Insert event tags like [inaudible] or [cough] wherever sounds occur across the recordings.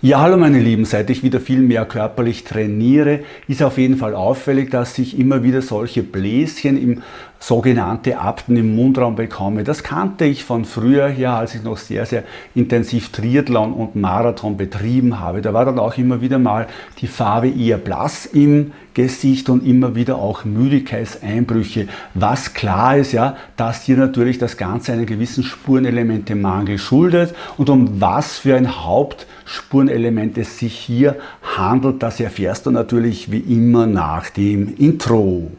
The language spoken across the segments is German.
Ja, hallo meine Lieben, seit ich wieder viel mehr körperlich trainiere, ist auf jeden Fall auffällig, dass ich immer wieder solche Bläschen im sogenannte Apten im Mundraum bekomme. Das kannte ich von früher her, als ich noch sehr, sehr intensiv Triathlon und Marathon betrieben habe. Da war dann auch immer wieder mal die Farbe eher blass im Gesicht und immer wieder auch Müdigkeitseinbrüche. Was klar ist, ja, dass hier natürlich das Ganze einen gewissen Spurenelementemangel schuldet und um was für ein Hauptspurenelement es sich hier handelt, das erfährst du natürlich wie immer nach dem Intro.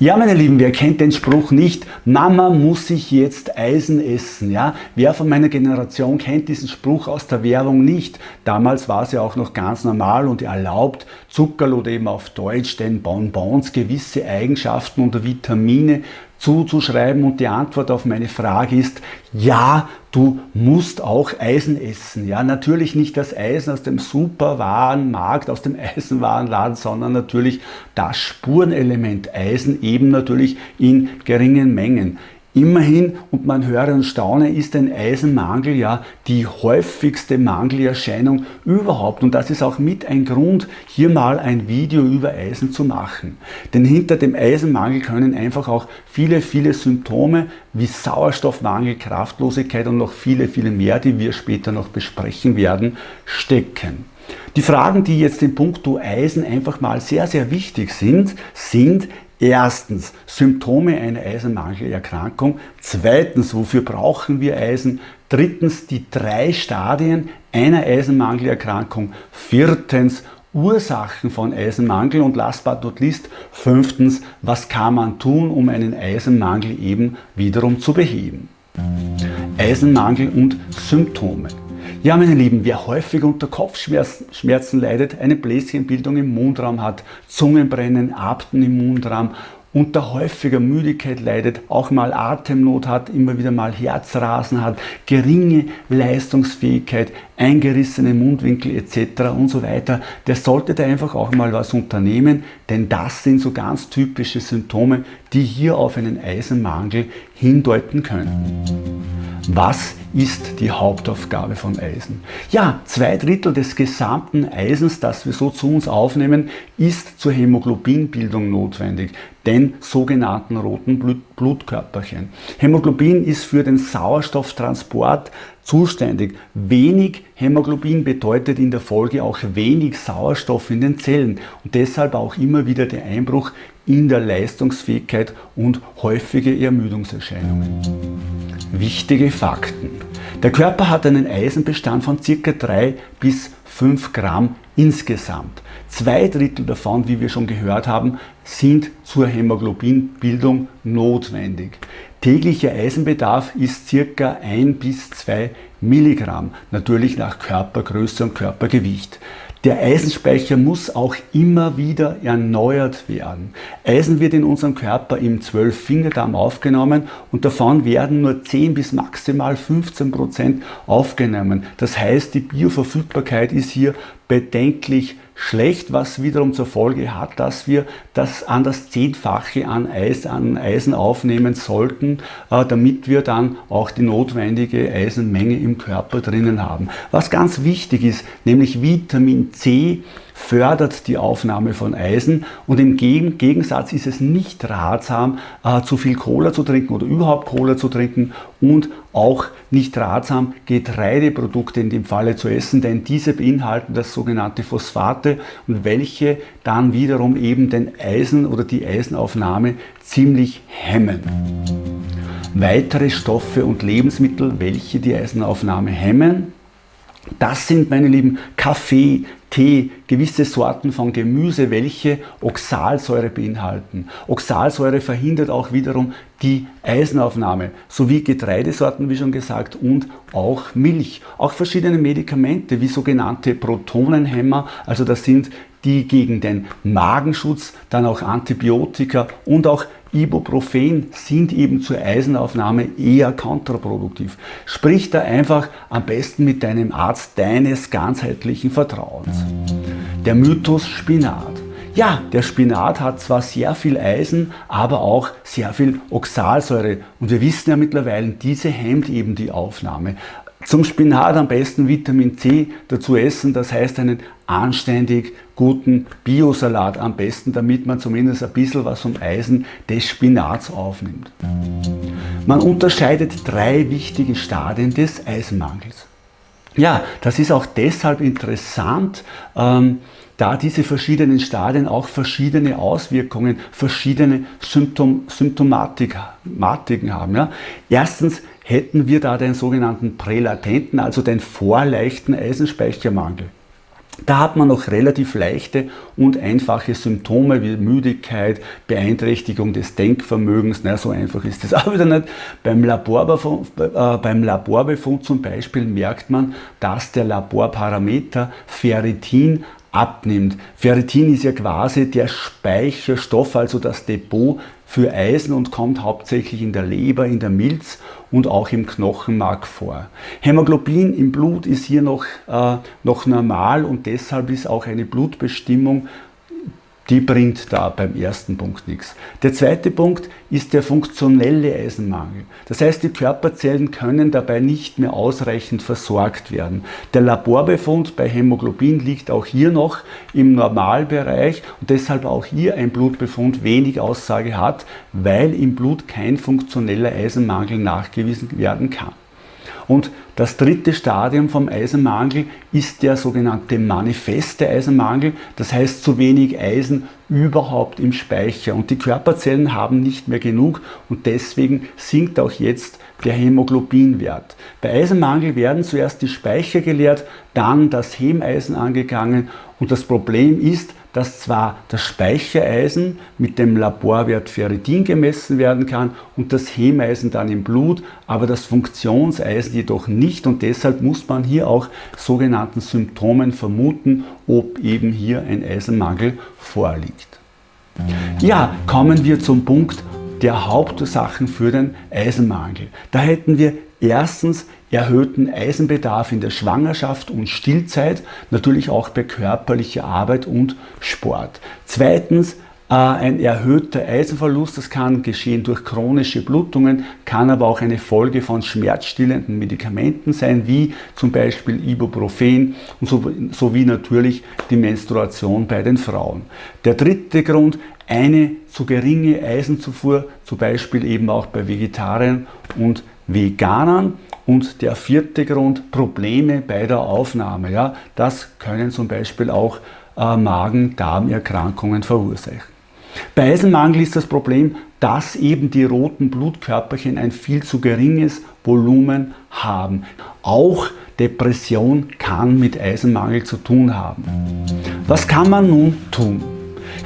Ja, meine Lieben, wer kennt den Spruch nicht? Mama muss sich jetzt Eisen essen. Ja? Wer von meiner Generation kennt diesen Spruch aus der Werbung nicht? Damals war es ja auch noch ganz normal und erlaubt, Zuckerl oder eben auf Deutsch den Bonbons gewisse Eigenschaften oder Vitamine zuzuschreiben und die Antwort auf meine Frage ist, ja, du musst auch Eisen essen. Ja, natürlich nicht das Eisen aus dem Superwarenmarkt, aus dem [laughs] Eisenwarenladen, sondern natürlich das Spurenelement Eisen eben natürlich in geringen Mengen. Immerhin, und man höre und staune, ist ein Eisenmangel ja die häufigste Mangelerscheinung überhaupt. Und das ist auch mit ein Grund, hier mal ein Video über Eisen zu machen. Denn hinter dem Eisenmangel können einfach auch viele, viele Symptome wie Sauerstoffmangel, Kraftlosigkeit und noch viele, viele mehr, die wir später noch besprechen werden, stecken. Die Fragen, die jetzt in puncto Eisen einfach mal sehr, sehr wichtig sind, sind, Erstens Symptome einer Eisenmangelerkrankung. Zweitens, wofür brauchen wir Eisen? Drittens die drei Stadien einer Eisenmangelerkrankung. Viertens Ursachen von Eisenmangel und last but not least fünftens, was kann man tun, um einen Eisenmangel eben wiederum zu beheben. Eisenmangel und Symptome. Ja, meine Lieben, wer häufig unter Kopfschmerzen leidet, eine Bläschenbildung im Mundraum hat, Zungenbrennen, Abten im Mundraum, unter häufiger Müdigkeit leidet, auch mal Atemnot hat, immer wieder mal Herzrasen hat, geringe Leistungsfähigkeit, eingerissene Mundwinkel etc. und so weiter, der sollte da einfach auch mal was unternehmen, denn das sind so ganz typische Symptome, die hier auf einen Eisenmangel hindeuten können. Was ist die Hauptaufgabe von Eisen? Ja, zwei Drittel des gesamten Eisens, das wir so zu uns aufnehmen, ist zur Hämoglobinbildung notwendig, den sogenannten roten Blut Blutkörperchen. Hämoglobin ist für den Sauerstofftransport zuständig. Wenig Hämoglobin bedeutet in der Folge auch wenig Sauerstoff in den Zellen und deshalb auch immer wieder der Einbruch in der Leistungsfähigkeit und häufige Ermüdungserscheinungen. Wichtige Fakten. Der Körper hat einen Eisenbestand von ca. 3 bis 5 Gramm insgesamt. Zwei Drittel davon, wie wir schon gehört haben, sind zur Hämoglobinbildung notwendig. Täglicher Eisenbedarf ist ca. 1 bis 2 Milligramm, natürlich nach Körpergröße und Körpergewicht. Der Eisenspeicher muss auch immer wieder erneuert werden. Eisen wird in unserem Körper im 12-Fingerdarm aufgenommen und davon werden nur 10 bis maximal 15 Prozent aufgenommen. Das heißt, die Bioverfügbarkeit ist hier bedenklich schlecht, was wiederum zur Folge hat, dass wir das an das Zehnfache an, Eis, an Eisen aufnehmen sollten, äh, damit wir dann auch die notwendige Eisenmenge im Körper drinnen haben. Was ganz wichtig ist, nämlich Vitamin C fördert die Aufnahme von Eisen. Und im Gegensatz ist es nicht ratsam, äh, zu viel Cola zu trinken oder überhaupt Cola zu trinken. Und auch nicht ratsam, Getreideprodukte in dem Falle zu essen, denn diese beinhalten das sogenannte Phosphate. Und welche dann wiederum eben den Eisen oder die Eisenaufnahme ziemlich hemmen. Weitere Stoffe und Lebensmittel, welche die Eisenaufnahme hemmen, das sind, meine Lieben, Kaffee, Tee, gewisse Sorten von Gemüse, welche Oxalsäure beinhalten. Oxalsäure verhindert auch wiederum die Eisenaufnahme, sowie Getreidesorten, wie schon gesagt, und auch Milch. Auch verschiedene Medikamente, wie sogenannte Protonenhämmer, also das sind die gegen den Magenschutz, dann auch Antibiotika und auch Ibuprofen sind eben zur Eisenaufnahme eher kontraproduktiv. Sprich da einfach am besten mit deinem Arzt deines ganzheitlichen Vertrauens. Der Mythos Spinat. Ja, der Spinat hat zwar sehr viel Eisen, aber auch sehr viel Oxalsäure. Und wir wissen ja mittlerweile, diese hemmt eben die Aufnahme. Zum Spinat am besten Vitamin C dazu essen, das heißt einen anständig guten Biosalat am besten, damit man zumindest ein bisschen was vom Eisen des Spinats aufnimmt. Man unterscheidet drei wichtige Stadien des Eisenmangels. Ja, das ist auch deshalb interessant, ähm, da diese verschiedenen Stadien auch verschiedene Auswirkungen, verschiedene Symptom Symptomatiken haben. Ja. Erstens hätten wir da den sogenannten prälatenten, also den vorleichten Eisenspeichermangel. Da hat man noch relativ leichte und einfache Symptome wie Müdigkeit, Beeinträchtigung des Denkvermögens. Na, so einfach ist das [laughs] auch wieder nicht. Beim Laborbefund, äh, beim Laborbefund zum Beispiel merkt man, dass der Laborparameter Ferritin abnimmt. Ferritin ist ja quasi der Speicherstoff, also das Depot für Eisen und kommt hauptsächlich in der Leber, in der Milz und auch im Knochenmark vor. Hämoglobin im Blut ist hier noch, äh, noch normal und deshalb ist auch eine Blutbestimmung die bringt da beim ersten Punkt nichts. Der zweite Punkt ist der funktionelle Eisenmangel. Das heißt, die Körperzellen können dabei nicht mehr ausreichend versorgt werden. Der Laborbefund bei Hämoglobin liegt auch hier noch im Normalbereich und deshalb auch hier ein Blutbefund wenig Aussage hat, weil im Blut kein funktioneller Eisenmangel nachgewiesen werden kann. Und das dritte Stadium vom Eisenmangel ist der sogenannte manifeste Eisenmangel, das heißt zu wenig Eisen überhaupt im Speicher. Und die Körperzellen haben nicht mehr genug und deswegen sinkt auch jetzt der Hämoglobinwert. Bei Eisenmangel werden zuerst die Speicher geleert, dann das Hemeisen angegangen. Und das Problem ist, dass zwar das Speichereisen mit dem Laborwert Ferritin gemessen werden kann und das Hemeisen dann im Blut, aber das Funktionseisen jedoch nicht und deshalb muss man hier auch sogenannten Symptomen vermuten, ob eben hier ein Eisenmangel vorliegt. Ja, kommen wir zum Punkt der Hauptursachen für den Eisenmangel. Da hätten wir erstens erhöhten Eisenbedarf in der Schwangerschaft und Stillzeit, natürlich auch bei körperlicher Arbeit und Sport. Zweitens äh, ein erhöhter Eisenverlust, das kann geschehen durch chronische Blutungen, kann aber auch eine Folge von schmerzstillenden Medikamenten sein, wie zum Beispiel Ibuprofen und sowie natürlich die Menstruation bei den Frauen. Der dritte Grund, eine zu geringe Eisenzufuhr, zum Beispiel eben auch bei Vegetariern und Veganern. Und der vierte Grund, Probleme bei der Aufnahme. Ja, das können zum Beispiel auch äh, Magen-Darm-Erkrankungen verursachen. Bei Eisenmangel ist das Problem, dass eben die roten Blutkörperchen ein viel zu geringes Volumen haben. Auch Depression kann mit Eisenmangel zu tun haben. Was kann man nun tun?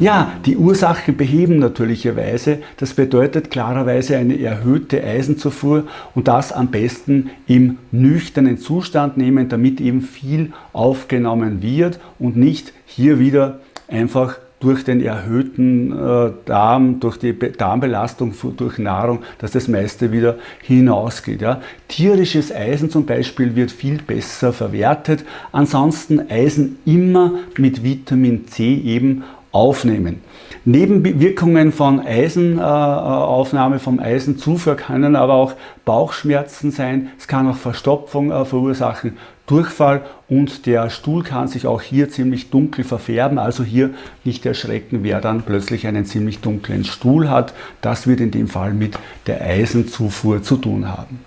Ja, die Ursache beheben natürlicherweise. Das bedeutet klarerweise eine erhöhte Eisenzufuhr und das am besten im nüchternen Zustand nehmen, damit eben viel aufgenommen wird und nicht hier wieder einfach durch den erhöhten äh, Darm, durch die Darmbelastung durch Nahrung, dass das meiste wieder hinausgeht. Ja. Tierisches Eisen zum Beispiel wird viel besser verwertet. Ansonsten Eisen immer mit Vitamin C eben aufnehmen. Nebenwirkungen von Eisenaufnahme, äh, vom Eisenzufuhr können aber auch Bauchschmerzen sein, es kann auch Verstopfung äh, verursachen, Durchfall und der Stuhl kann sich auch hier ziemlich dunkel verfärben, also hier nicht erschrecken, wer dann plötzlich einen ziemlich dunklen Stuhl hat. Das wird in dem Fall mit der Eisenzufuhr zu tun haben.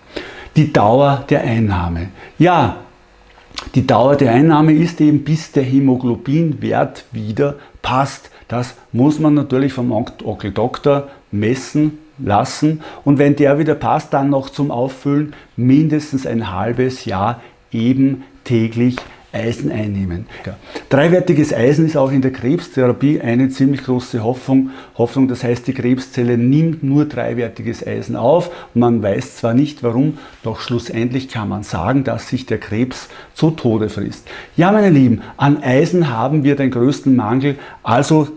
Die Dauer der Einnahme. Ja, die Dauer der Einnahme ist eben bis der Hämoglobinwert wieder passt. Das muss man natürlich vom Onkel Doktor messen lassen und wenn der wieder passt, dann noch zum Auffüllen mindestens ein halbes Jahr eben täglich Eisen einnehmen. Ja. Dreiwertiges Eisen ist auch in der Krebstherapie eine ziemlich große Hoffnung. Hoffnung, das heißt, die Krebszelle nimmt nur dreiwertiges Eisen auf. Man weiß zwar nicht warum, doch schlussendlich kann man sagen, dass sich der Krebs zu Tode frisst. Ja, meine Lieben, an Eisen haben wir den größten Mangel, also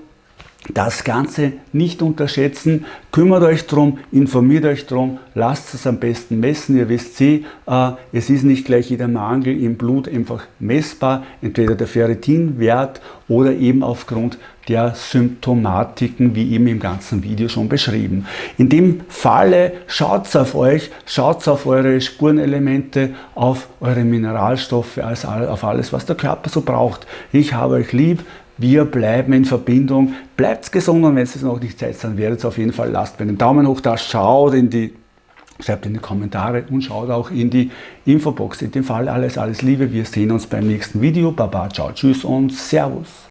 das Ganze nicht unterschätzen, kümmert euch drum, informiert euch drum, lasst es am besten messen. Ihr wisst sie, äh, es ist nicht gleich jeder Mangel im Blut einfach messbar, entweder der Ferritinwert oder eben aufgrund der Symptomatiken, wie eben im ganzen Video schon beschrieben. In dem Falle schaut auf euch, schaut auf eure Spurenelemente, auf eure Mineralstoffe, auf alles, was der Körper so braucht. Ich habe euch lieb, wir bleiben in Verbindung. Bleibt gesund und wenn es noch nicht Zeit dann werdet es auf jeden Fall, lasst mir einen Daumen hoch da, schaut in die, schreibt in die Kommentare und schaut auch in die Infobox. In dem Fall alles, alles Liebe. Wir sehen uns beim nächsten Video. Baba, ciao, tschüss und Servus.